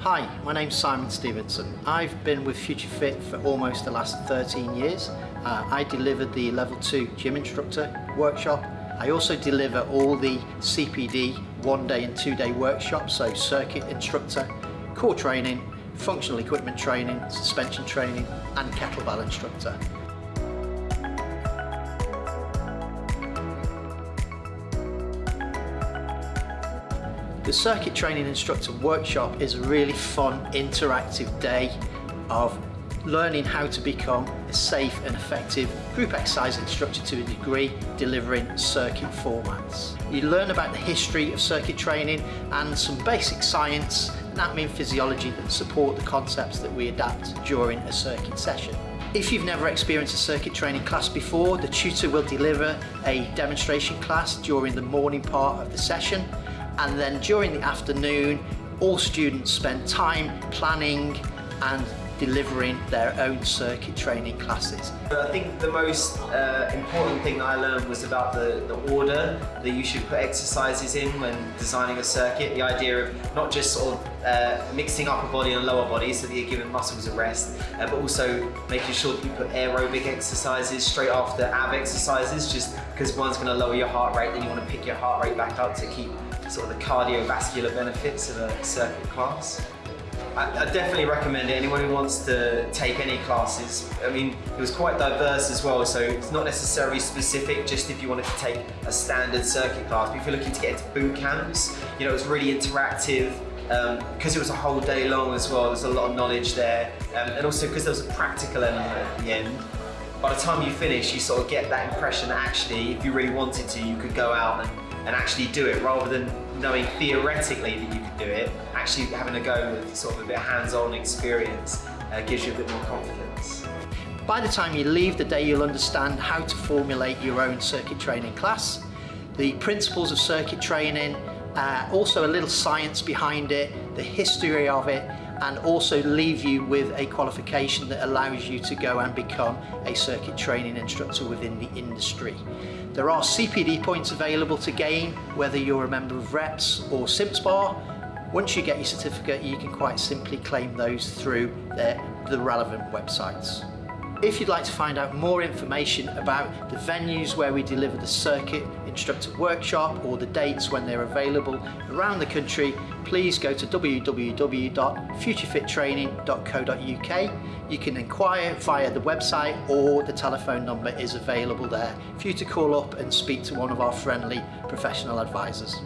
Hi, my name's Simon Stevenson. I've been with Future Fit for almost the last 13 years. Uh, I delivered the level 2 gym instructor workshop. I also deliver all the CPD one day and two day workshops, so circuit instructor, core training, functional equipment training, suspension training and kettlebell instructor. The Circuit Training Instructor Workshop is a really fun, interactive day of learning how to become a safe and effective group exercise instructor to a degree, delivering circuit formats. You learn about the history of circuit training and some basic science, and physiology that support the concepts that we adapt during a circuit session. If you've never experienced a circuit training class before, the tutor will deliver a demonstration class during the morning part of the session and then during the afternoon all students spend time planning and delivering their own circuit training classes. I think the most uh, important thing I learned was about the, the order that you should put exercises in when designing a circuit. The idea of not just sort of uh, mixing upper body and lower body so that you're giving muscles a rest, uh, but also making sure that you put aerobic exercises straight after ab exercises, just because one's going to lower your heart rate, then you want to pick your heart rate back up to keep sort of the cardiovascular benefits of a circuit class. I, I, definitely recommend it. Anyone who wants to take any classes. I mean, it was quite diverse as well, so it's not necessarily specific just if you wanted to take a standard circuit class. But if you're looking to get into boot camps, you know, it was really interactive because um, it was a whole day long as well. There's a lot of knowledge there, um, and also because there was a practical element at the end. By the time you finish, you sort of get that impression that actually, if you really wanted to, you could go out and, and actually do it rather than knowing theoretically that you can do it, actually having a go with sort of a bit of hands-on experience uh, gives you a bit more confidence. By the time you leave the day, you'll understand how to formulate your own circuit training class, the principles of circuit training, uh, also a little science behind it, the history of it, and also leave you with a qualification that allows you to go and become a circuit training instructor within the industry. There are CPD points available to gain, whether you're a member of REPS or CIMSPA. Once you get your certificate, you can quite simply claim those through the, the relevant websites. If you'd like to find out more information about the venues where we deliver the circuit instructor workshop or the dates when they're available around the country, please go to www.futurefittraining.co.uk. You can inquire via the website or the telephone number is available there for you to call up and speak to one of our friendly professional advisors.